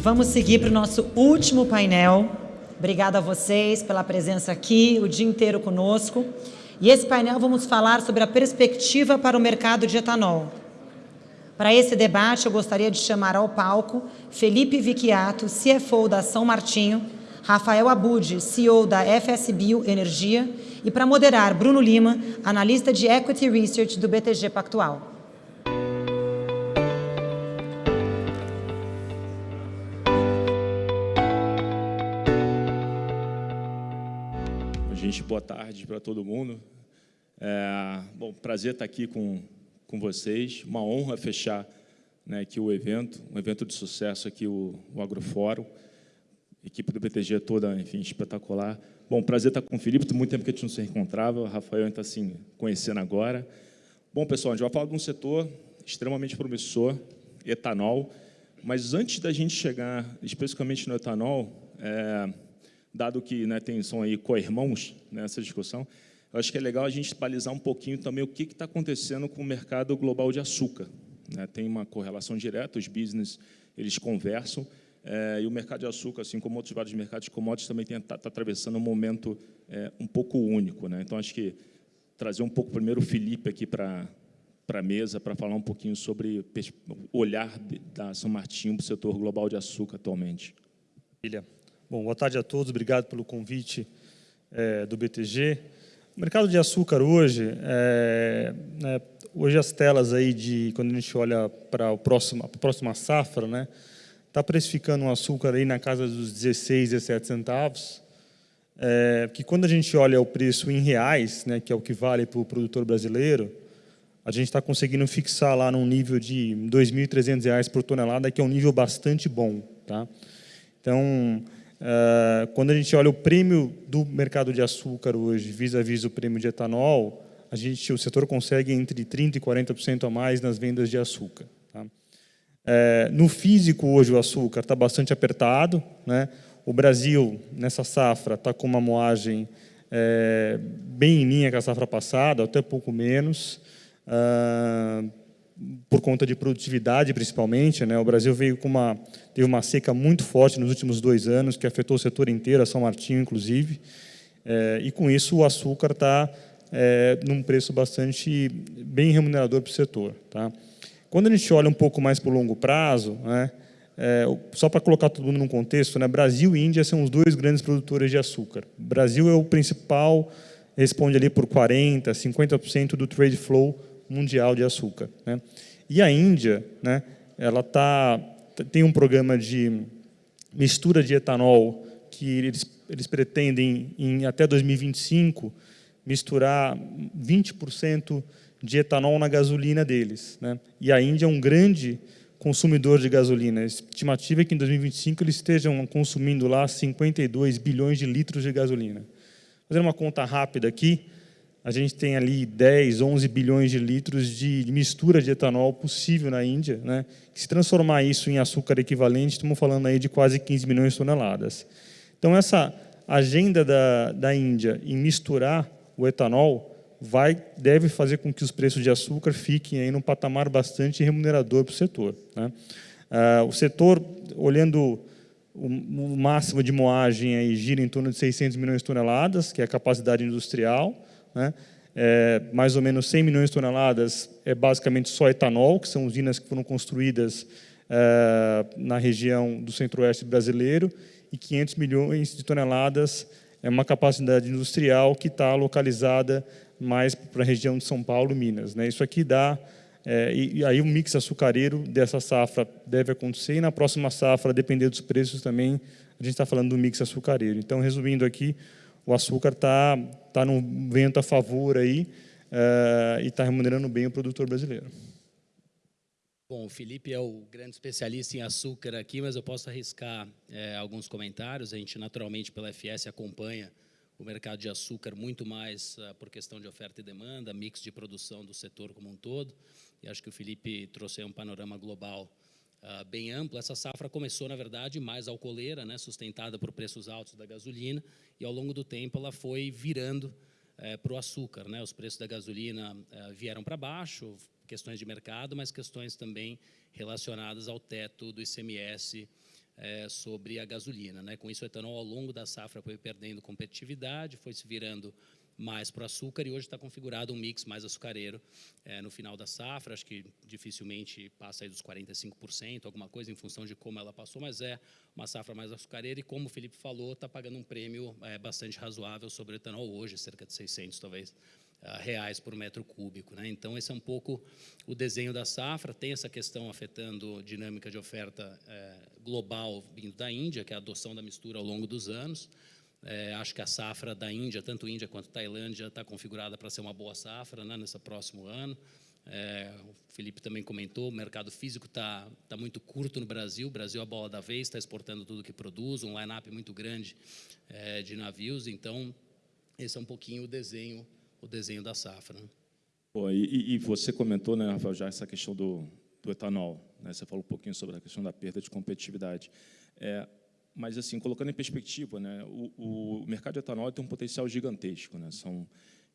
Vamos seguir para o nosso último painel. Obrigada a vocês pela presença aqui, o dia inteiro conosco. E esse painel vamos falar sobre a perspectiva para o mercado de etanol. Para esse debate, eu gostaria de chamar ao palco Felipe Vicchiato, CFO da São Martinho, Rafael Abud, CEO da FS Bio Energia, e para moderar, Bruno Lima, analista de Equity Research do BTG Pactual. Gente, boa tarde para todo mundo. É, bom, prazer estar aqui com, com vocês. Uma honra fechar né, aqui o evento, um evento de sucesso aqui, o, o Agrofórum. Equipe do BTG toda, enfim, espetacular. Bom, prazer estar com o Felipe, muito tempo que a gente não se encontrava, o Rafael está assim, conhecendo agora. Bom, pessoal, a gente vai falar de um setor extremamente promissor, etanol, mas antes da gente chegar especificamente no etanol, é, dado que né, tem, são aí co-irmãos nessa discussão, eu acho que é legal a gente balizar um pouquinho também o que está acontecendo com o mercado global de açúcar. Né? Tem uma correlação direta, os business eles conversam, é, e o mercado de açúcar, assim como outros vários mercados de commodities, também está tá atravessando um momento é, um pouco único. Né? Então, acho que trazer um pouco primeiro o Felipe aqui para para a mesa para falar um pouquinho sobre o olhar da São Martinho para o setor global de açúcar atualmente. Maravilha. Bom, boa tarde a todos, obrigado pelo convite é, do BTG. O mercado de açúcar hoje, é, né, hoje as telas aí de, quando a gente olha para próximo, a próxima safra, né, está precificando um açúcar aí na casa dos 16, 17 centavos, é, que quando a gente olha o preço em reais, né, que é o que vale para o produtor brasileiro, a gente está conseguindo fixar lá num nível de R$ 2.300 por tonelada, que é um nível bastante bom. Tá? Então, Uh, quando a gente olha o prêmio do mercado de açúcar hoje, vis-à-vis -vis o prêmio de etanol, a gente, o setor consegue entre 30% e 40% a mais nas vendas de açúcar. Tá? Uh, no físico, hoje, o açúcar está bastante apertado. Né? O Brasil, nessa safra, está com uma moagem é, bem em linha com a safra passada, até pouco menos. Uh, por conta de produtividade, principalmente. Né? O Brasil veio com uma, teve uma seca muito forte nos últimos dois anos, que afetou o setor inteiro, a São Martinho, inclusive. É, e, com isso, o açúcar está é, num preço bastante bem remunerador para o setor. Tá? Quando a gente olha um pouco mais para o longo prazo, né, é, só para colocar todo mundo num contexto, né, Brasil e Índia são os dois grandes produtores de açúcar. O Brasil é o principal, responde ali por 40%, 50% do trade flow mundial de açúcar. Né? E a Índia, né, ela tá, tem um programa de mistura de etanol que eles, eles pretendem, em até 2025, misturar 20% de etanol na gasolina deles. Né? E a Índia é um grande consumidor de gasolina. A estimativa é que em 2025 eles estejam consumindo lá 52 bilhões de litros de gasolina. Fazendo uma conta rápida aqui, a gente tem ali 10, 11 bilhões de litros de mistura de etanol possível na Índia. Né? Se transformar isso em açúcar equivalente, estamos falando aí de quase 15 milhões de toneladas. Então, essa agenda da, da Índia em misturar o etanol vai, deve fazer com que os preços de açúcar fiquem aí num patamar bastante remunerador para o setor. Né? Ah, o setor, olhando o, máximo de moagem, aí, gira em torno de 600 milhões de toneladas, que é a capacidade industrial, né? É, mais ou menos 100 milhões de toneladas é basicamente só etanol, que são usinas que foram construídas é, na região do centro-oeste brasileiro, e 500 milhões de toneladas é uma capacidade industrial que está localizada mais para a região de São Paulo Minas. Né? Isso aqui dá... É, e, e, aí o mix açucareiro dessa safra deve acontecer, e na próxima safra, depender dos preços também, a gente está falando do mix açucareiro. Então, resumindo aqui, o açúcar está tá num vento a favor aí uh, e está remunerando bem o produtor brasileiro. Bom, o Felipe é o grande especialista em açúcar aqui, mas eu posso arriscar é, alguns comentários. A gente, naturalmente, pela FS, acompanha o mercado de açúcar muito mais uh, por questão de oferta e demanda, mix de produção do setor como um todo. E acho que o Felipe trouxe um panorama global uh, bem amplo. Essa safra começou, na verdade, mais alcooleira, né, sustentada por preços altos da gasolina, e ao longo do tempo ela foi virando uh, para o açúcar. Né? Os preços da gasolina uh, vieram para baixo, questões de mercado, mas questões também relacionadas ao teto do ICMS é, sobre a gasolina. Né? Com isso, o etanol, ao longo da safra, foi perdendo competitividade, foi se virando mais para o açúcar e hoje está configurado um mix mais açucareiro é, no final da safra. Acho que dificilmente passa aí dos 45%, alguma coisa em função de como ela passou, mas é uma safra mais açucareira e, como o Felipe falou, está pagando um prêmio é, bastante razoável sobre o etanol hoje, cerca de 600 talvez uh, reais por metro cúbico. Né? Então, esse é um pouco o desenho da safra. Tem essa questão afetando dinâmica de oferta é, global vindo da Índia, que é a adoção da mistura ao longo dos anos. É, acho que a safra da Índia, tanto Índia quanto Tailândia, está configurada para ser uma boa safra né, nesse próximo ano. É, o Felipe também comentou, o mercado físico está tá muito curto no Brasil, o Brasil é a bola da vez, está exportando tudo que produz, um line-up muito grande é, de navios, então esse é um pouquinho o desenho, o desenho da safra. Né? E, e, você comentou, né, Rafael, já essa questão do, do etanol, né, você falou um pouquinho sobre a questão da perda de competitividade. É, mas, assim, colocando em perspectiva, né, o, o, mercado de etanol tem um potencial gigantesco. Né, são,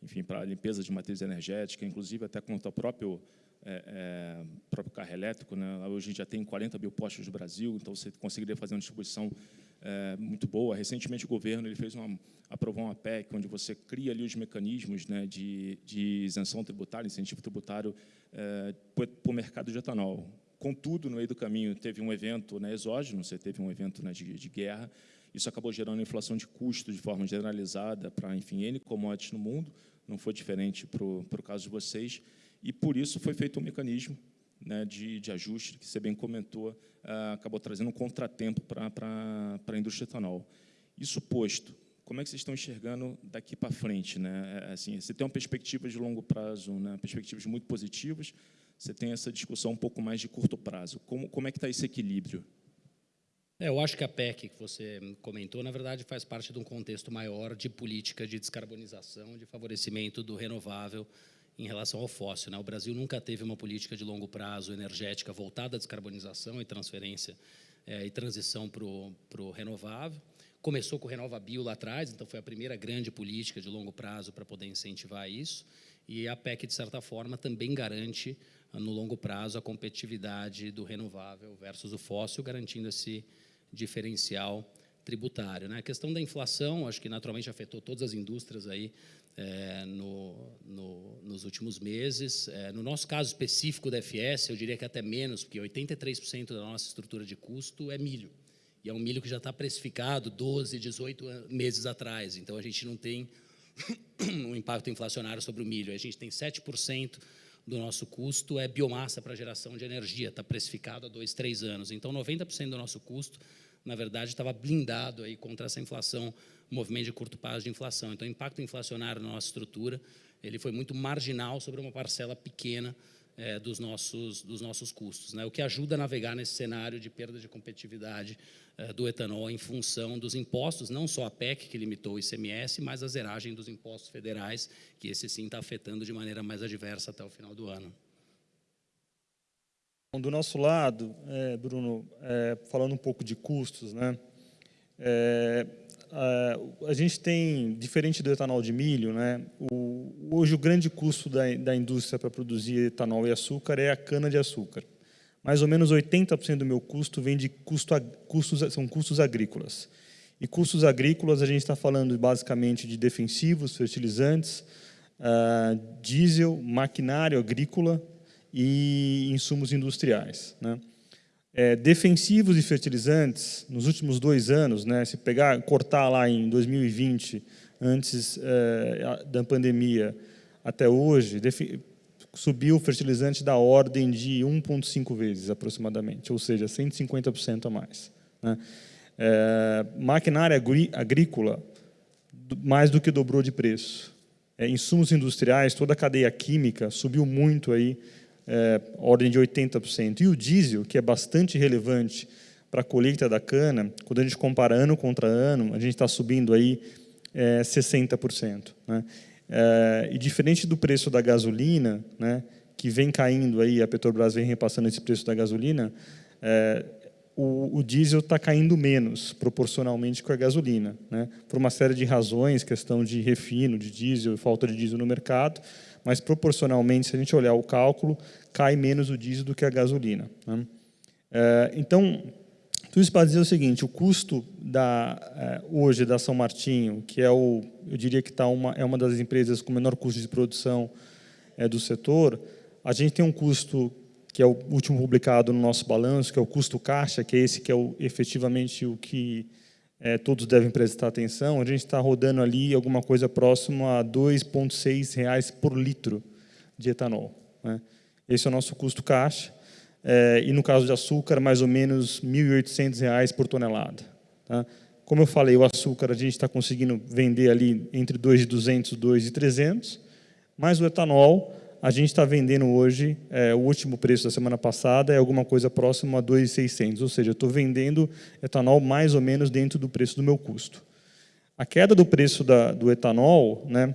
enfim, para a limpeza de matriz energética, inclusive até quanto ao próprio, é, é, próprio carro elétrico. Né, hoje já tem 40 mil postos no Brasil, então você conseguiria fazer uma distribuição é, muito boa. Recentemente, o governo ele fez uma, aprovou uma PEC, onde você cria ali os mecanismos né, de, de isenção tributária, incentivo tributário é, para o mercado de etanol. Contudo, no meio do caminho, teve um evento né, exógeno, você teve um evento né, de, de guerra, isso acabou gerando inflação de custos de forma generalizada para, enfim, N commodities no mundo, não foi diferente para o caso de vocês, e por isso foi feito um mecanismo né, de, de ajuste, que você bem comentou, uh, acabou trazendo um contratempo para a indústria etanol. Isso posto, como é que vocês estão enxergando daqui para frente? Né? É, assim, você tem uma perspectiva de longo prazo, né, perspectivas muito positivas, você tem essa discussão um pouco mais de curto prazo. Como, como é que está esse equilíbrio? É, eu acho que a PEC que você comentou, na verdade, faz parte de um contexto maior de política de descarbonização, de favorecimento do renovável em relação ao fóssil. Né? O Brasil nunca teve uma política de longo prazo energética voltada à descarbonização e transferência é, e transição para o renovável. Começou com o Renova Bio lá atrás, então foi a primeira grande política de longo prazo para poder incentivar isso. E a PEC, de certa forma, também garante no longo prazo a competitividade do renovável versus o fóssil, garantindo esse diferencial tributário. Né? A questão da inflação, acho que naturalmente afetou todas as indústrias aí é, no, no, nos últimos meses. É, no nosso caso específico da FS, eu diria que até menos, porque 83% da nossa estrutura de custo é milho. E é um milho que já está precificado 12, 18 meses atrás. Então, a gente não tem um impacto inflacionário sobre o milho. A gente tem 7% do nosso custo é biomassa para geração de energia, está precificado há dois, três anos. Então, 90% do nosso custo, na verdade, estava blindado aí contra essa inflação, movimento de curto prazo de inflação. Então, o impacto inflacionário na nossa estrutura ele foi muito marginal sobre uma parcela pequena é, dos, nossos, dos nossos custos, né? o que ajuda a navegar nesse cenário de perda de competitividade do etanol em função dos impostos, não só a PEC, que limitou o ICMS, mas a zeragem dos impostos federais, que esse sim está afetando de maneira mais adversa até o final do ano. Do nosso lado, é, Bruno, é, falando um pouco de custos, né? É, a, a gente tem, diferente do etanol de milho, né? O, hoje o grande custo da, da indústria para produzir etanol e açúcar é a cana de açúcar. Mais ou menos 80% do meu custo vem de custo, custos, são custos agrícolas. E custos agrícolas a gente está falando basicamente de defensivos, fertilizantes, uh, diesel, maquinário agrícola e insumos industriais. Né? É, defensivos e fertilizantes, nos últimos dois anos, né, se pegar, cortar lá em 2020, antes é, da pandemia, até hoje, subiu o fertilizante da ordem de 1,5 vezes, aproximadamente, ou seja, 150% a mais. Né? É, maquinária agrícola, mais do que dobrou de preço. É, insumos industriais, toda a cadeia química subiu muito aí, é, ordem de 80%. E o diesel, que é bastante relevante para a colheita da cana, quando a gente compara ano contra ano, a gente está subindo aí é, 60%. Né? É, e diferente do preço da gasolina, né, que vem caindo aí, a Petrobras vem repassando esse preço da gasolina, é, o, o, diesel está caindo menos proporcionalmente com a gasolina, né, por uma série de razões, questão de refino de diesel, falta de diesel no mercado, mas proporcionalmente, se a gente olhar o cálculo, cai menos o diesel do que a gasolina. Né? É, então, Tudo isso para dizer o seguinte, o custo da, é, hoje da São Martinho, que é o, eu diria que tá uma, é uma das empresas com menor custo de produção é, do setor, a gente tem um custo que é o último publicado no nosso balanço, que é o custo caixa, que é esse que é o, efetivamente o que é, todos devem prestar atenção, a gente está rodando ali alguma coisa próxima a R$ 2,6 por litro de etanol. Né? Esse é o nosso custo caixa. É, e no caso de açúcar, mais ou menos R$ 1.800 por tonelada. Tá? Como eu falei, o açúcar a gente está conseguindo vender ali entre 2.200 e 2.300, mas o etanol a gente está vendendo hoje, é, o último preço da semana passada é alguma coisa próximo a 2.600, ou seja, estou vendendo etanol mais ou menos dentro do preço do meu custo. A queda do preço da, do etanol, né,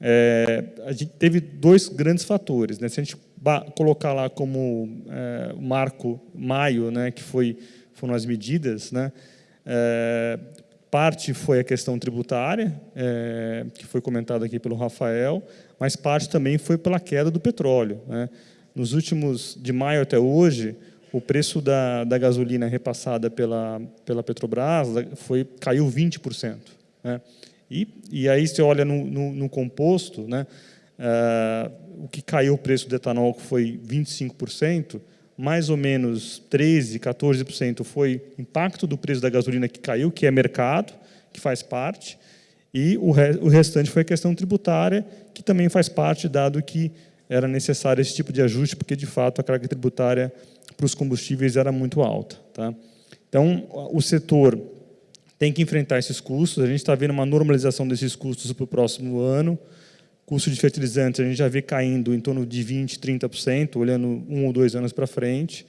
é, a gente teve dois grandes fatores. Né? Se a gente colocar lá como é, marco maio, né, que foi, foram as medidas, né, é, parte foi a questão tributária, é, que foi comentada aqui pelo Rafael, mas parte também foi pela queda do petróleo. Né? Nos últimos, de maio até hoje, o preço da, da gasolina repassada pela, pela Petrobras foi, caiu 20%. Né? E, e aí você olha no, no, no composto, né? Uh, o que caiu o preço do etanol foi 25%, mais ou menos 13%, 14% foi impacto do preço da gasolina que caiu, que é mercado, que faz parte, e o, re, o restante foi a questão tributária, que também faz parte, dado que era necessário esse tipo de ajuste, porque, de fato, a carga tributária para os combustíveis era muito alta. Tá? Então, o setor tem que enfrentar esses custos, a gente está vendo uma normalização desses custos para o próximo ano, custo de fertilizantes a gente já vê caindo em torno de 20%, 30%, olhando um ou dois anos para frente.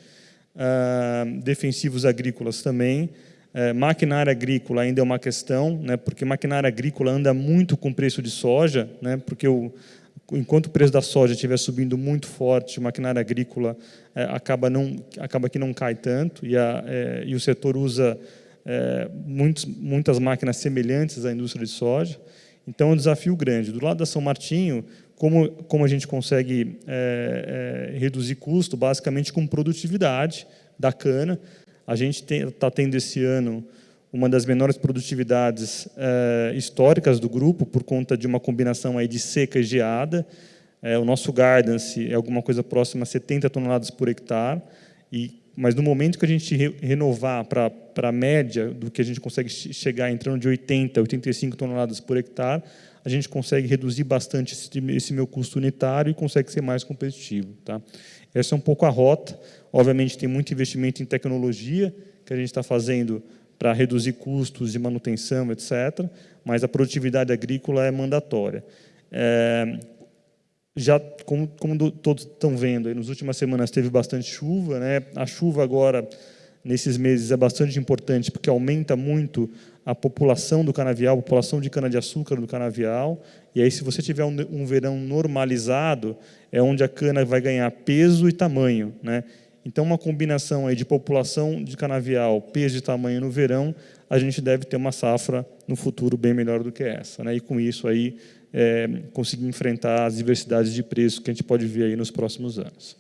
Uh, defensivos agrícolas também. Uh, maquinária agrícola ainda é uma questão, né, porque maquinária agrícola anda muito com preço de soja, né, porque o, enquanto o preço da soja estiver subindo muito forte, maquinária agrícola é, acaba, não, acaba que não cai tanto, e, a, é, e o setor usa muitos, muitas máquinas semelhantes à indústria de soja. Então, é um desafio grande. Do lado da São Martinho, como, como a gente consegue é, é, reduzir custo? Basicamente com produtividade da cana. A gente está tendo esse ano uma das menores produtividades é, históricas do grupo, por conta de uma combinação aí de seca e geada. É, o nosso guidance é alguma coisa próxima a 70 toneladas por hectare, e mas no momento que a gente re renovar para a média do que a gente consegue chegar entrando de 80 a 85 toneladas por hectare, a gente consegue reduzir bastante esse, esse meu custo unitário e consegue ser mais competitivo. Tá? Essa é um pouco a rota. Obviamente, tem muito investimento em tecnologia que a gente está fazendo para reduzir custos de manutenção, etc., mas a produtividade agrícola é mandatória. É, já, como, como todos estão vendo, nas últimas semanas teve bastante chuva. Né? A chuva agora, nesses meses, é bastante importante, porque aumenta muito a população do canavial, a população de cana-de-açúcar do canavial. E aí, se você tiver um, um, verão normalizado, é onde a cana vai ganhar peso e tamanho. Né? Então, uma combinação aí de população de canavial, peso e tamanho no verão, a gente deve ter uma safra no futuro bem melhor do que essa. Né? E com isso aí é, conseguir enfrentar as diversidades de preço que a gente pode ver aí nos próximos anos.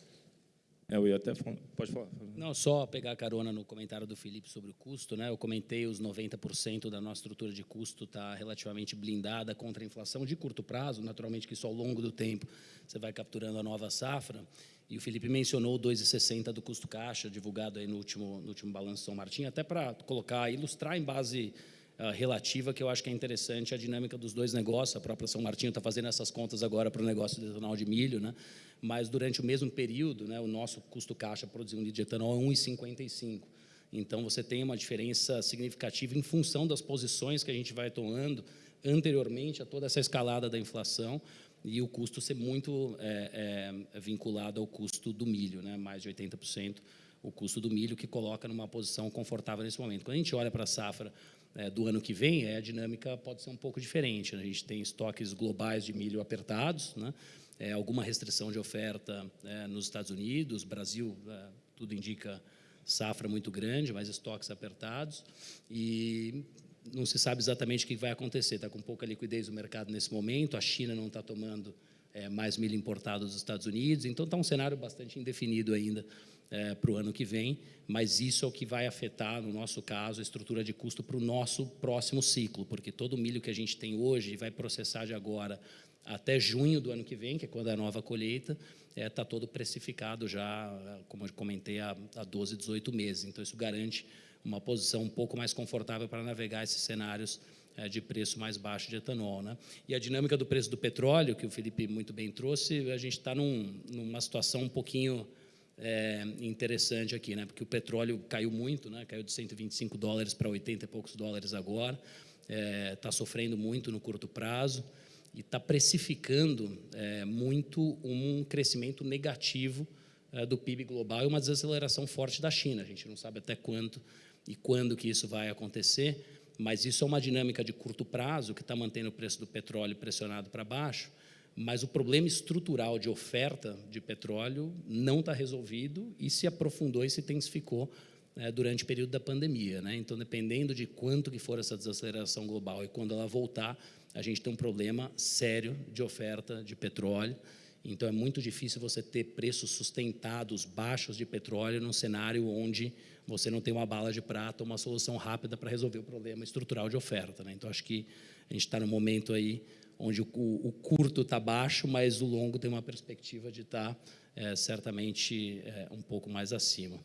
É, eu ia até pode falar. Não, só pegar carona no comentário do Felipe sobre o custo, né? Eu comentei os 90% da nossa estrutura de custo está relativamente blindada contra a inflação de curto prazo, naturalmente que isso ao longo do tempo você vai capturando a nova safra. E o Felipe mencionou o 2,60 do custo caixa divulgado aí no último no último balanço São Martin, até para colocar, ilustrar em base uh, relativa, que eu acho que é interessante a dinâmica dos dois negócios. A própria São Martinho está fazendo essas contas agora para o negócio de etanol de milho, né? mas durante o mesmo período, né, o nosso custo caixa produzir um litro de etanol é 1,55. Então, você tem uma diferença significativa em função das posições que a gente vai tomando anteriormente a toda essa escalada da inflação e o custo ser muito é, é, vinculado ao custo do milho, né, mais de 80% o custo do milho, que coloca numa posição confortável nesse momento. Quando a gente olha para a safra é, do ano que vem, é, a dinâmica pode ser um pouco diferente. Né? A gente tem estoques globais de milho apertados, né? é, alguma restrição de oferta é, nos Estados Unidos, Brasil, é, tudo indica safra muito grande, mas estoques apertados, e não se sabe exatamente o que vai acontecer. Está com pouca liquidez no mercado nesse momento, a China não está tomando é, mais milho importado dos Estados Unidos, então está um cenário bastante indefinido ainda é, para o ano que vem, mas isso é o que vai afetar, no nosso caso, a estrutura de custo para o nosso próximo ciclo, porque todo o milho que a gente tem hoje vai processar de agora até junho do ano que vem, que é quando é a nova colheita, está é, tá todo precificado já, como eu comentei, há, há 12, 18 meses. Então, isso garante uma posição um pouco mais confortável para navegar esses cenários é, de preço mais baixo de etanol. Né? E a dinâmica do preço do petróleo, que o Felipe muito bem trouxe, a gente está num, numa situação um pouquinho é, interessante aqui, né? porque o petróleo caiu muito, né? caiu de 125 dólares para 80 e poucos dólares agora, está é, tá sofrendo muito no curto prazo e está precificando é, muito um crescimento negativo é, do PIB global e uma desaceleração forte da China. A gente não sabe até quanto e quando que isso vai acontecer, mas isso é uma dinâmica de curto prazo que está mantendo o preço do petróleo pressionado para baixo, mas o problema estrutural de oferta de petróleo não está resolvido e se aprofundou e se intensificou é, durante o período da pandemia. Né? Então, dependendo de quanto que for essa desaceleração global e quando ela voltar, a gente tem um problema sério de oferta de petróleo. Então, é muito difícil você ter preços sustentados, baixos de petróleo, num cenário onde você não tem uma bala de prata, uma solução rápida para resolver o problema estrutural de oferta. Né? Então, acho que a gente está no momento aí onde o, o curto está baixo, mas o longo tem uma perspectiva de estar tá, é, certamente é, um pouco mais acima.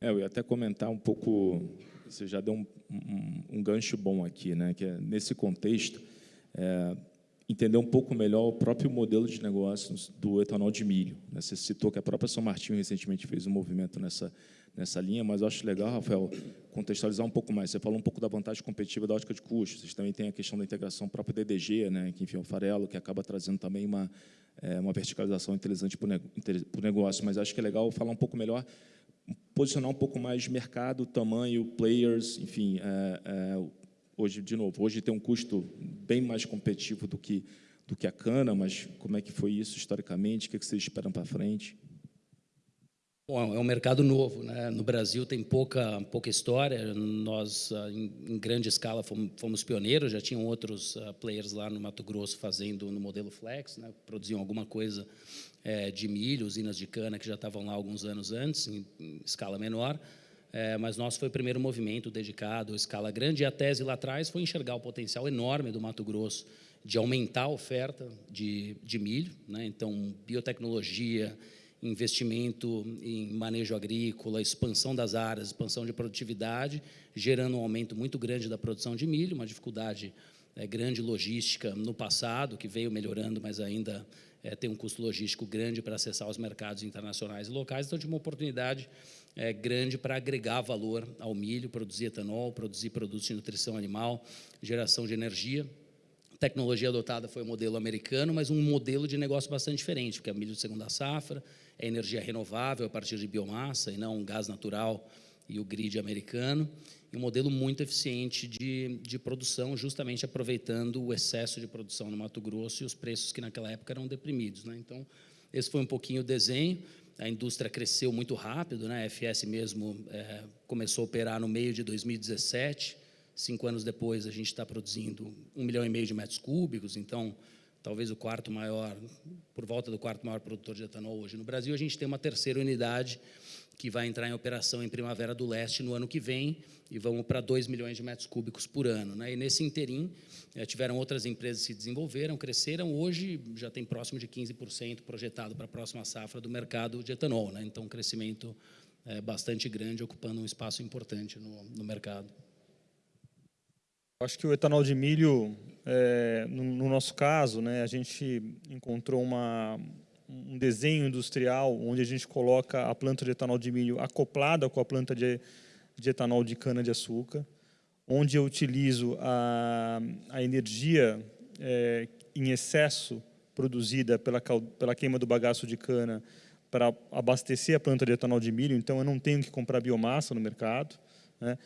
É, eu ia até comentar um pouco, você já deu um, um, um gancho bom aqui, né? que é, nesse contexto, é, entender um pouco melhor o próprio modelo de negócios do etanol de milho. Né? Você citou que a própria São Martinho recentemente fez um movimento nessa, nessa linha, mas eu acho legal, Rafael, contextualizar um pouco mais. Você falou um pouco da vantagem competitiva da ótica de custos, vocês também têm a questão da integração própria DDG, né? que enfim, é o farelo, que acaba trazendo também uma, é, uma verticalização interessante para o negócio, mas acho que é legal falar um pouco melhor posicionar um pouco mais mercado, tamanho, players, enfim, é, é, hoje, de novo, hoje tem um custo bem mais competitivo do que, do que a cana, mas como é que foi isso historicamente, o que, é que vocês esperam para frente? Bom, é um mercado novo, né? No Brasil tem pouca pouca história. Nós, ah, em, grande escala, fomos, fomos, pioneiros. Já tinham outros uh, players lá no Mato Grosso fazendo no modelo flex, né? Produziam alguma coisa é, de milho, usinas de cana que já estavam lá alguns anos antes, em, em escala menor, é, mas nosso foi o primeiro movimento dedicado à escala grande, e a tese lá atrás foi enxergar o potencial enorme do Mato Grosso de aumentar a oferta de, de milho, né? então biotecnologia, investimento em manejo agrícola, expansão das áreas, expansão de produtividade, gerando um aumento muito grande da produção de milho, uma dificuldade é, grande logística no passado, que veio melhorando, mas ainda é, tem um custo logístico grande para acessar os mercados internacionais e locais, então tinha uma oportunidade é, grande para agregar valor ao milho, produzir etanol, produzir produtos de nutrição animal, geração de energia. Tecnologia adotada foi o modelo americano, mas um modelo de negócio bastante diferente, porque é milho de segunda safra, é energia renovável a partir de biomassa e não um gás natural e o grid americano e um modelo muito eficiente de, de produção, justamente aproveitando o excesso de produção no Mato Grosso e os preços que naquela época eram deprimidos. Né? Então, esse foi um pouquinho o desenho. A indústria cresceu muito rápido, né? a FS mesmo é, começou a operar no meio de 2017. Cinco anos depois, a gente está produzindo um milhão e meio de metros cúbicos, então talvez o quarto maior, por volta do quarto maior produtor de etanol hoje no Brasil. A gente tem uma terceira unidade que vai entrar em operação em Primavera do Leste no ano que vem, e vamos para 2 milhões de metros cúbicos por ano. Né? E nesse interim, eh, tiveram outras empresas que se desenvolveram, cresceram, hoje já tem próximo de 15% projetado para a próxima safra do mercado de etanol. Né? Então, um crescimento é, bastante grande, ocupando um espaço importante no, no mercado. Acho que o etanol de milho, é, no, no, nosso caso, né, a gente encontrou uma, um desenho industrial onde a gente coloca a planta de etanol de milho acoplada com a planta de, de etanol de cana-de-açúcar, onde eu utilizo a, a energia é, em excesso produzida pela, pela queima do bagaço de cana para abastecer a planta de etanol de milho, então eu não tenho que comprar biomassa no mercado. Né?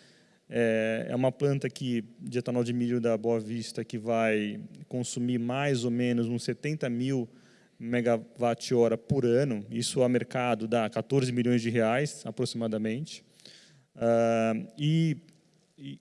É, é uma planta que, de etanol de milho da Boa Vista que vai consumir mais ou menos uns 70 mil megawatt-hora por ano, isso a mercado dá 14 milhões de reais, aproximadamente. Uh, e, e,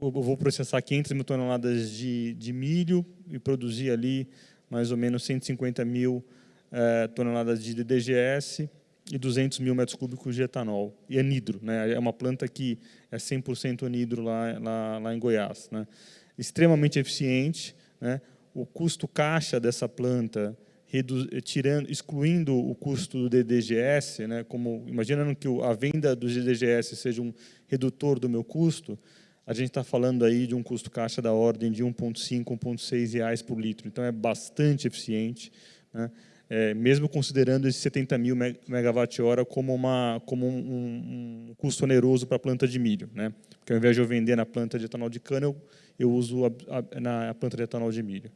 eu vou processar 500 mil toneladas de, de, milho e produzir ali mais ou menos 150 mil uh, toneladas de DGS e 200 mil metros cúbicos de etanol. E anidro, né? é uma planta que é 100% anidro lá, lá, lá em Goiás. Né? Extremamente eficiente, né? o custo caixa dessa planta, tirando, excluindo o custo do DDGS, né? como, imaginando que a venda do DDGS seja um redutor do meu custo, a gente está falando aí de um custo caixa da ordem de 1,5, 1,6 reais por litro. Então, é bastante eficiente. Né? é, mesmo considerando esses 70 mil megawatt-hora como, uma, como um, um, custo oneroso para a planta de milho. Né? Porque ao invés de eu vender na planta de etanol de cana, eu, eu uso a, a, na planta de etanol de milho.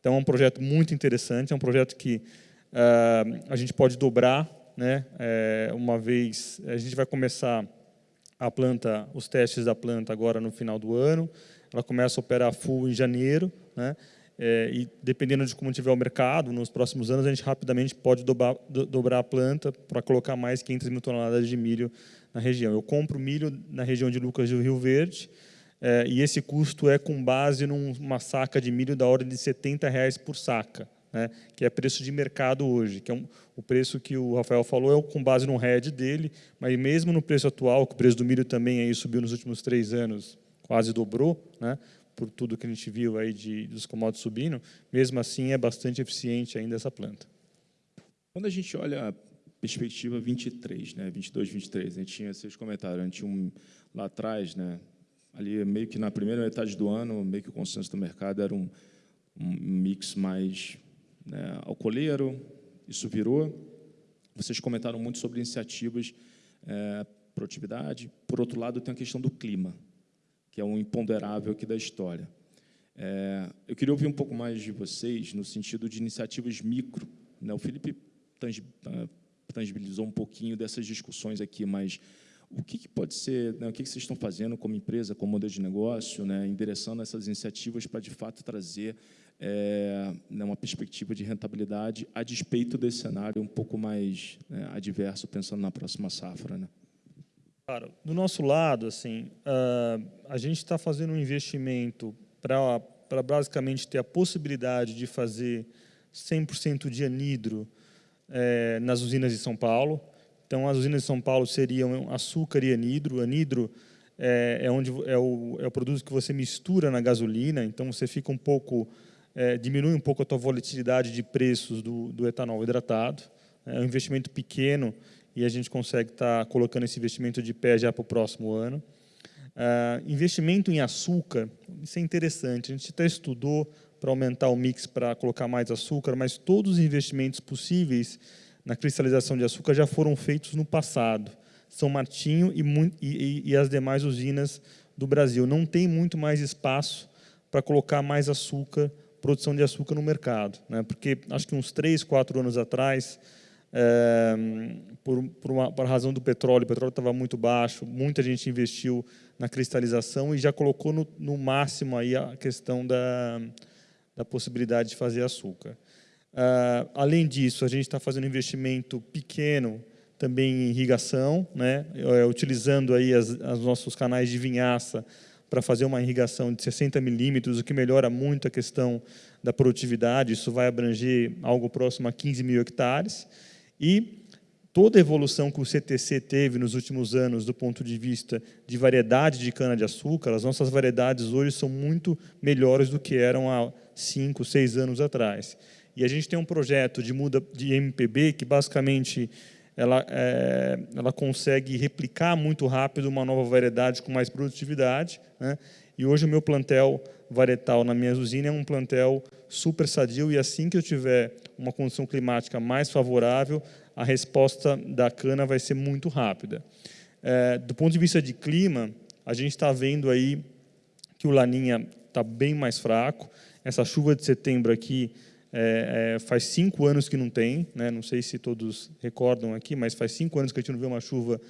Então, é um projeto muito interessante, é um projeto que uh, a gente pode dobrar, né? É, uma vez, a gente vai começar a planta, os testes da planta agora no final do ano, ela começa a operar full em janeiro, né? É, e dependendo de como tiver o mercado, nos próximos anos a gente rapidamente pode dobrar, do, dobrar a planta para colocar mais 500 mil toneladas de milho na região. Eu compro milho na região de Lucas do Rio Verde é, e esse custo é com base numa saca de milho da ordem de 70 reais por saca, né, que é preço de mercado hoje, que é um, o preço que o Rafael falou é com base no RED dele, mas mesmo no preço atual, que o preço do milho também aí subiu nos últimos três anos, quase dobrou, né, por tudo que a gente viu aí de, dos commodities subindo, mesmo assim é bastante eficiente ainda essa planta. Quando a gente olha a perspectiva 23, né, 22, 23, a gente tinha esses comentários, a gente tinha um, lá atrás, né, ali meio que na primeira metade do ano, meio que o consenso do mercado era um, um mix mais né, alcooleiro, isso virou. Vocês comentaram muito sobre iniciativas, é, produtividade. Por outro lado, tem a questão do clima que é um imponderável aqui da história. É, eu queria ouvir um pouco mais de vocês no sentido de iniciativas micro. Né? O Felipe ah, tangibilizou um pouquinho dessas discussões aqui, mas o que, que pode ser, né, o que, que, vocês estão fazendo como empresa, como modelo de negócio, né, endereçando essas iniciativas para, de fato, trazer é, uma perspectiva de rentabilidade a despeito desse cenário um pouco mais né, adverso, pensando na próxima safra? Né? Claro, do nosso lado, assim, uh, a gente está fazendo um investimento para basicamente ter a possibilidade de fazer 100% de anidro é, nas usinas de São Paulo. Então, as usinas de São Paulo seriam açúcar e anidro. Anidro é, é onde é o, é o produto que você mistura na gasolina, então você fica um pouco, é, diminui um pouco a tua volatilidade de preços do, do etanol hidratado. É um investimento pequeno e a gente consegue estar tá colocando esse investimento de pé já para o próximo ano. Uh, investimento em açúcar, isso é interessante. A gente até estudou para aumentar o mix para colocar mais açúcar, mas todos os investimentos possíveis na cristalização de açúcar já foram feitos no passado. São Martinho e, e, e as demais usinas do Brasil. Não tem muito mais espaço para colocar mais açúcar, produção de açúcar no mercado. Né? Porque acho que uns três, quatro anos atrás, é, por, por, uma, por razão do petróleo, o petróleo estava muito baixo, muita gente investiu na cristalização e já colocou no, no máximo aí a questão da, da possibilidade de fazer açúcar. Uh, além disso, a gente está fazendo investimento pequeno também em irrigação, né, é, utilizando aí as, os nossos canais de vinhaça para fazer uma irrigação de 60 milímetros, o que melhora muito a questão da produtividade. Isso vai abranger algo próximo a 15 mil hectares. E toda a evolução que o CTC teve nos últimos anos do ponto de vista de variedade de cana-de-açúcar, as nossas variedades hoje são muito melhores do que eram há cinco, seis anos atrás. E a gente tem um projeto de muda de MPB que basicamente ela, é, ela consegue replicar muito rápido uma nova variedade com mais produtividade. Né? E hoje o meu plantel varietal na minha usina é um plantel super sadio e assim que eu tiver uma condição climática mais favorável, a resposta da cana vai ser muito rápida. É, do ponto de vista de clima, a gente está vendo aí que o Laninha está bem mais fraco. Essa chuva de setembro aqui é, é, faz cinco anos que não tem, né? não sei se todos recordam aqui, mas faz cinco anos que a gente não vê uma chuva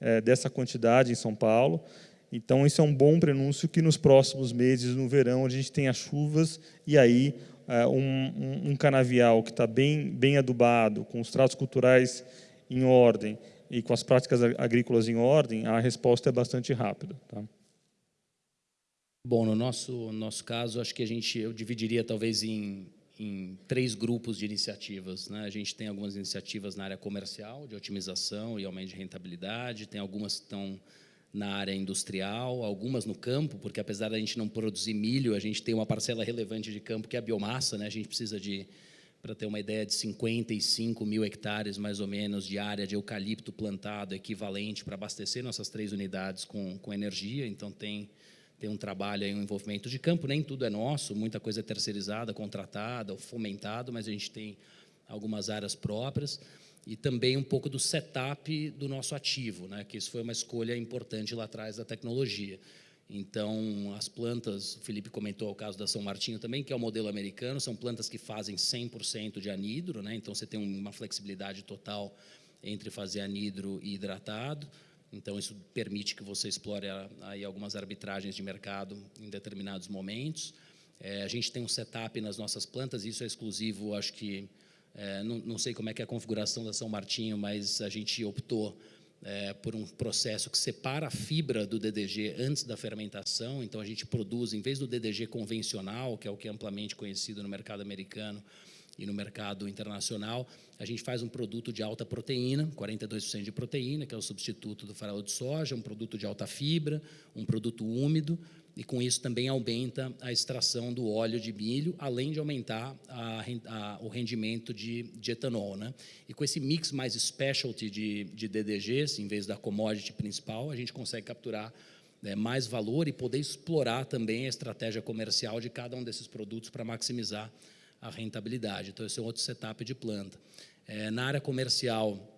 é, dessa quantidade em São Paulo. Então, isso é um bom prenúncio que nos próximos meses, no verão, a gente tenha chuvas e aí uh, um, um, canavial que está bem, bem adubado, com os tratos culturais em ordem e com as práticas agrícolas em ordem, a resposta é bastante rápida. Tá? Bom, no nosso, nosso caso, acho que a gente, eu dividiria talvez em, em três grupos de iniciativas. Né? A gente tem algumas iniciativas na área comercial, de otimização e aumento de rentabilidade, tem algumas que estão na área industrial, algumas no campo, porque apesar da gente não produzir milho, a gente tem uma parcela relevante de campo que é a biomassa, né? a gente precisa de, para ter uma ideia, de 55 mil hectares, mais ou menos, de área de eucalipto plantado, equivalente para abastecer nossas três unidades com, com energia, então tem tem um trabalho, um envolvimento de campo, nem tudo é nosso, muita coisa é terceirizada, contratada, ou fomentado, mas a gente tem algumas áreas próprias e também um pouco do setup do nosso ativo, né? que isso foi uma escolha importante lá atrás da tecnologia. Então, as plantas, o Felipe comentou o caso da São Martinho também, que é o modelo americano, são plantas que fazem 100% de anidro, né? então você tem uma flexibilidade total entre fazer anidro e hidratado. Então, isso permite que você explore aí algumas arbitragens de mercado em determinados momentos. É, a gente tem um setup nas nossas plantas, isso é exclusivo, acho que, é, não, não, sei como é que é a configuração da São Martinho, mas a gente optou é, por um processo que separa a fibra do DDG antes da fermentação, então a gente produz, em vez do DDG convencional, que é o que é amplamente conhecido no mercado americano, e no mercado internacional, a gente faz um produto de alta proteína, 42% de proteína, que é o substituto do farelo de soja, um produto de alta fibra, um produto úmido, e com isso também aumenta a extração do óleo de milho, além de aumentar a, a, o rendimento de, de, etanol. Né? E com esse mix mais specialty de, de DDGs, em vez da commodity principal, a gente consegue capturar né, mais valor e poder explorar também a estratégia comercial de cada um desses produtos para maximizar a rentabilidade. Então, esse é um outro setup de planta. É, na área comercial,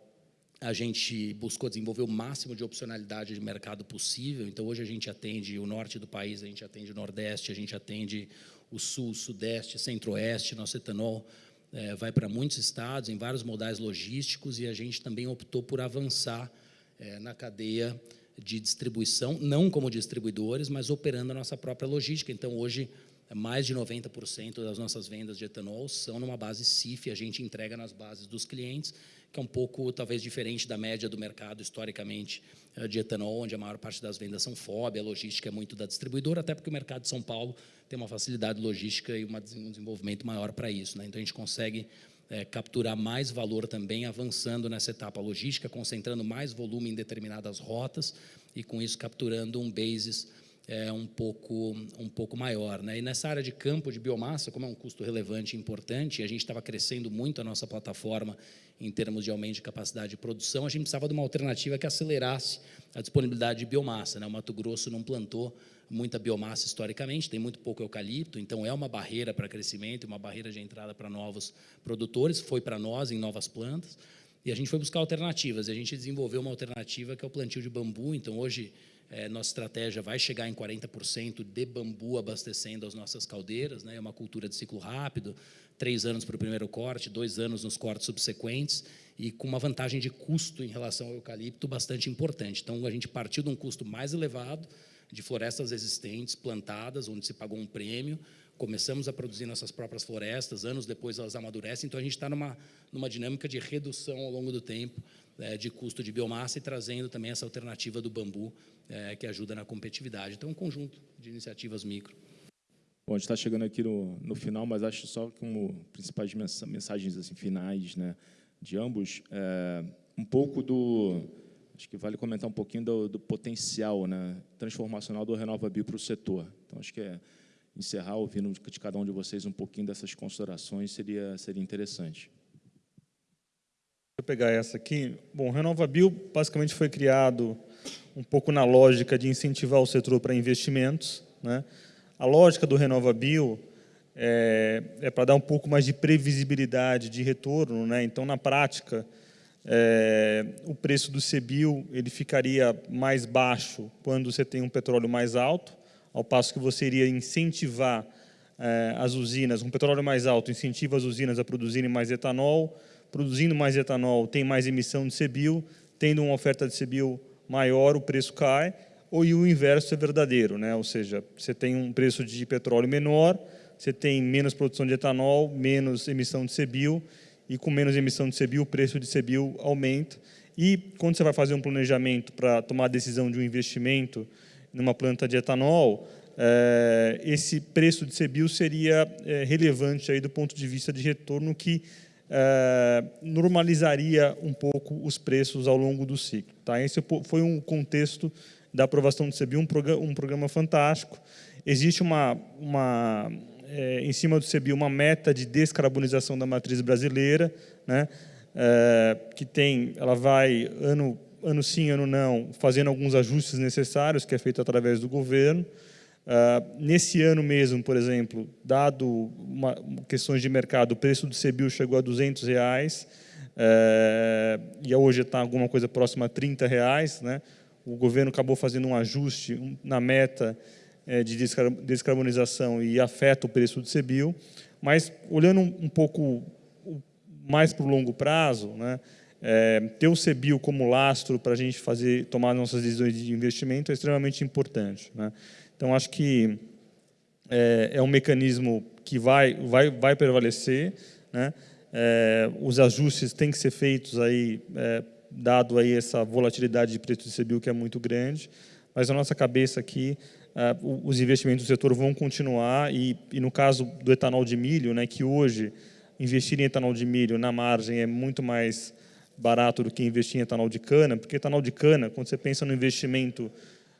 a gente buscou desenvolver o máximo de opcionalidade de mercado possível. Então, hoje a gente atende o norte do país, a gente atende o nordeste, a gente atende o sul, sudeste, centro-oeste. Nosso etanol é, vai para muitos estados, em vários modais logísticos, e a gente também optou por avançar é, na cadeia de distribuição, não como distribuidores, mas operando a nossa própria logística. Então, hoje, mais de 90% das nossas vendas de etanol são numa base CIF, a gente entrega nas bases dos clientes, que é um pouco, talvez, diferente da média do mercado, historicamente, eh, de etanol, onde a maior parte das vendas são FOB, a logística é muito da distribuidora, até porque o mercado de São Paulo tem uma facilidade logística e um desenvolvimento maior para isso. Né? Então, a gente consegue é, capturar mais valor também, avançando nessa etapa logística, concentrando mais volume em determinadas rotas e, com isso, capturando um basis é, um, pouco, um pouco maior. Né? E nessa área de campo de biomassa, como é um custo relevante e importante, a gente estava crescendo muito a nossa plataforma em termos de aumento de capacidade de produção, a gente precisava de uma alternativa que acelerasse a disponibilidade de biomassa. Né? O Mato Grosso não plantou muita biomassa historicamente, tem muito pouco eucalipto, então é uma barreira para crescimento, uma barreira de entrada para novos produtores, foi para nós em novas plantas, e a gente foi buscar alternativas, e a gente desenvolveu uma alternativa que é o plantio de bambu, então hoje é, nossa estratégia vai chegar em 40% de bambu abastecendo as nossas caldeiras, né? é uma cultura de ciclo rápido, três anos para o primeiro corte, dois anos nos cortes subsequentes, e com uma vantagem de custo em relação ao eucalipto bastante importante. Então, a gente partiu de um custo mais elevado, de florestas existentes, plantadas, onde se pagou um prêmio, começamos a produzir nossas próprias florestas, anos depois elas amadurecem, então a gente está numa, numa dinâmica de redução ao longo do tempo é, de custo de biomassa e trazendo também essa alternativa do bambu, é, que ajuda na competitividade. Então, um conjunto de iniciativas micro. Bom, a gente está chegando aqui no, no final, mas acho só como principais mensagens assim, finais né, de ambos, é, um pouco do... Acho que vale comentar um pouquinho do, do potencial né, transformacional do RenovaBio para o setor. Então, acho que é, encerrar ouvindo de cada um de vocês um pouquinho dessas considerações seria, seria interessante. Vou pegar essa aqui. Bom, o RenovaBio basicamente foi criado um pouco na lógica de incentivar o setor para investimentos. Né? A lógica do RenovaBio é, é para dar um pouco mais de previsibilidade de retorno. Né? Então, na prática, é, o preço do CBIO ele ficaria mais baixo quando você tem um petróleo mais alto, ao passo que você iria incentivar é, as usinas, um petróleo mais alto incentiva as usinas a produzirem mais etanol, produzindo mais etanol tem mais emissão de CBIO, tendo uma oferta de CBIO maior, o preço cai, ou e o inverso é verdadeiro, né? ou seja, você tem um preço de petróleo menor, você tem menos produção de etanol, menos emissão de CBIO, e com menos emissão de CBIO, o preço de CBIO aumenta. E quando você vai fazer um planejamento para tomar a decisão de um investimento numa planta de etanol, é, esse preço de CBIO seria é, relevante aí do ponto de vista de retorno que é, normalizaria um pouco os preços ao longo do ciclo. Tá? Esse foi um contexto da aprovação do CBIO, um programa, um programa fantástico. Existe uma, uma é, em cima do CBIO uma meta de descarbonização da matriz brasileira, né, é, que tem, ela vai ano ano sim, ano não, fazendo alguns ajustes necessários, que é feito através do governo. Uh, nesse ano mesmo, por exemplo, dado uma, questões de mercado, o preço do CBIO chegou a 200 reais, uh, e hoje está alguma coisa próxima a 30 reais. Né? O governo acabou fazendo um ajuste na meta uh, de descarbonização e afeta o preço do CBIO. Mas, olhando um, pouco mais para o longo prazo, né, é, ter o CBIO como lastro para a gente fazer, tomar nossas decisões de investimento é extremamente importante. Né? Então, acho que é, é, um mecanismo que vai, vai, vai prevalecer. Né? É, os ajustes têm que ser feitos aí, é, dado aí essa volatilidade de preço de CBIO que é muito grande, mas na nossa cabeça aqui, é, os investimentos do setor vão continuar e, e no caso do etanol de milho, né, que hoje investir em etanol de milho na margem é muito mais barato do que investir em etanol de cana, porque etanol de cana, quando você pensa no investimento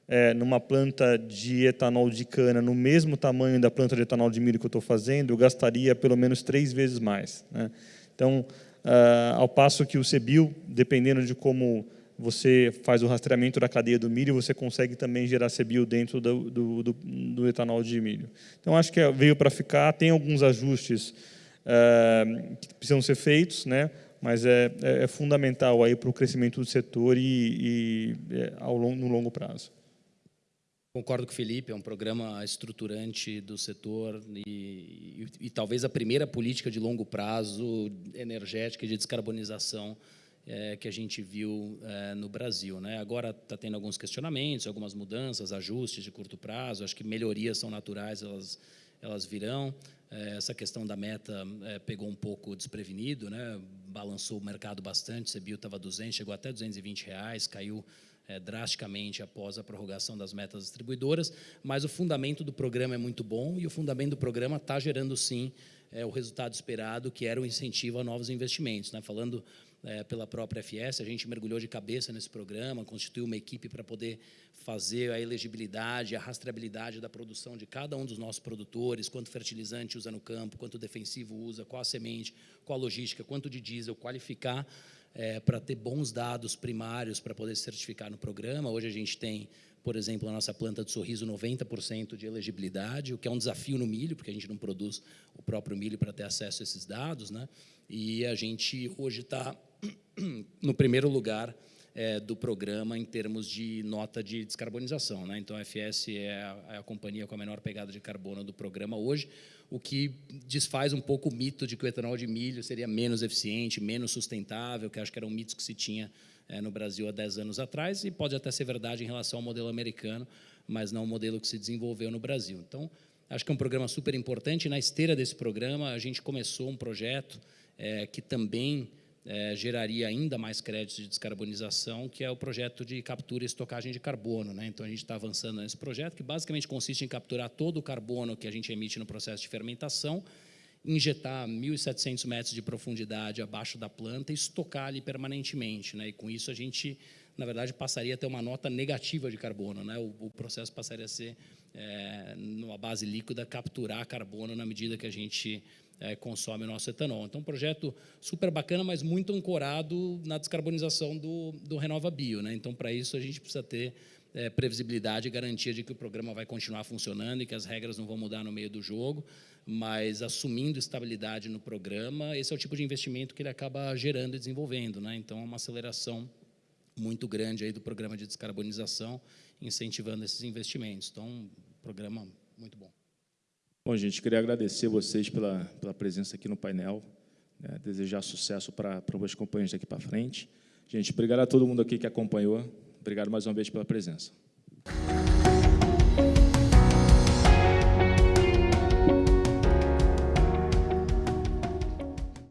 é, numa planta de etanol de cana no mesmo tamanho da planta de etanol de milho que eu estou fazendo, eu gastaria pelo menos três vezes mais. Né? Então, uh, ao passo que o CBIL, dependendo de como você faz o rastreamento da cadeia do milho, você consegue também gerar CBIL dentro do, do, do, do etanol de milho. Então, acho que veio para ficar, tem alguns ajustes uh, que precisam ser feitos, né? mas é, é, é fundamental para o crescimento do setor e, e é, ao longo, no longo prazo. Concordo com o Felipe, é um programa estruturante do setor e, e, e, talvez a primeira política de longo prazo energética e de descarbonização é, que a gente viu é, no Brasil. Né? Agora está tendo alguns questionamentos, algumas mudanças, ajustes de curto prazo, acho que melhorias são naturais, elas, elas virão. É, essa questão da meta é, pegou um pouco desprevenido, né? balançou o mercado bastante, o CBIO estava 200, chegou até 220 reais, caiu é, drasticamente após a prorrogação das metas distribuidoras, mas o fundamento do programa é muito bom e o fundamento do programa está gerando, sim, é, o resultado esperado, que era o incentivo a novos investimentos. Né? Falando é, pela própria FS, a gente mergulhou de cabeça nesse programa, constituiu uma equipe para poder fazer a elegibilidade, a rastreabilidade da produção de cada um dos nossos produtores, quanto fertilizante usa no campo, quanto defensivo usa, qual a semente, qual a logística, quanto de diesel, qualificar é, para ter bons dados primários para poder certificar no programa. Hoje a gente tem, por exemplo, a nossa planta de sorriso 90% de elegibilidade, o que é um desafio no milho, porque a gente não produz o próprio milho para ter acesso a esses dados, né? E a gente hoje está no primeiro lugar é, do programa em termos de nota de descarbonização. Né? Então, a FS é a, é a, companhia com a menor pegada de carbono do programa hoje, o que desfaz um pouco o mito de que o etanol de milho seria menos eficiente, menos sustentável, que acho que era um mito que se tinha é, no Brasil há 10 anos atrás, e pode até ser verdade em relação ao modelo americano, mas não o modelo que se desenvolveu no Brasil. Então, acho que é um programa super importante. Na esteira desse programa, a gente começou um projeto é, que também é, geraria ainda mais créditos de descarbonização, que é o projeto de captura e estocagem de carbono. Né? Então, a gente está avançando nesse projeto, que basicamente consiste em capturar todo o carbono que a gente emite no processo de fermentação, injetar 1.700 metros de profundidade abaixo da planta e estocar ali permanentemente. Né? E com isso, a gente, na verdade, passaria a ter uma nota negativa de carbono. Né? O, o processo passaria a ser, é, numa base líquida, capturar carbono na medida que a gente é, consome o nosso etanol. Então, um projeto super bacana, mas muito ancorado na descarbonização do, do Renova Bio. Né? Então, para isso, a gente precisa ter é, previsibilidade e garantia de que o programa vai continuar funcionando e que as regras não vão mudar no meio do jogo, mas assumindo estabilidade no programa, esse é o tipo de investimento que ele acaba gerando e desenvolvendo. Né? Então, é uma aceleração muito grande aí do programa de descarbonização, incentivando esses investimentos. Então, um programa muito bom. Bom, gente, queria agradecer vocês pela, pela presença aqui no painel, né, desejar sucesso para as companhias daqui para frente. Gente, obrigado a todo mundo aqui que acompanhou. Obrigado mais uma vez pela presença.